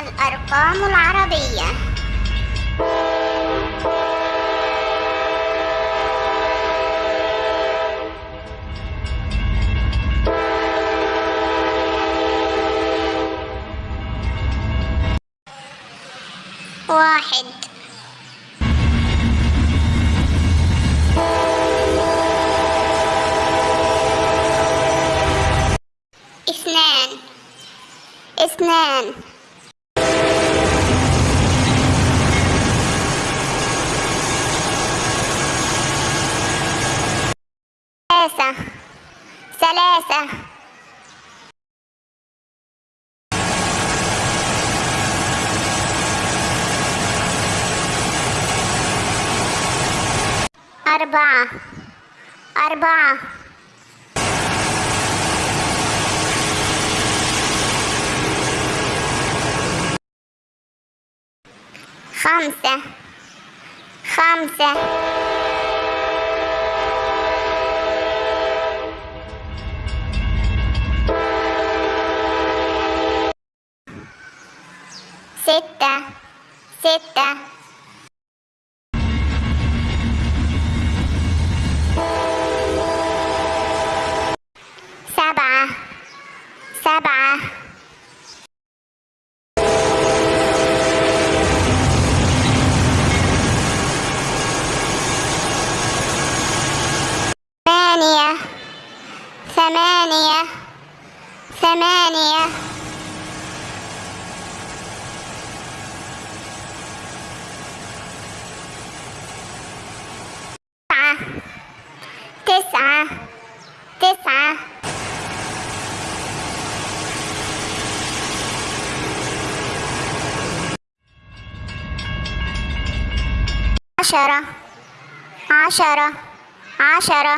الأرقام العربية. واحد. اثنان. اثنان. ثلاثة. ثلاثة. أربعة. أربعة. خمسة. خمسة. ستة ستة سبعة سبعة ثمانية ثمانية ثمانية शरा आशरा आशरा।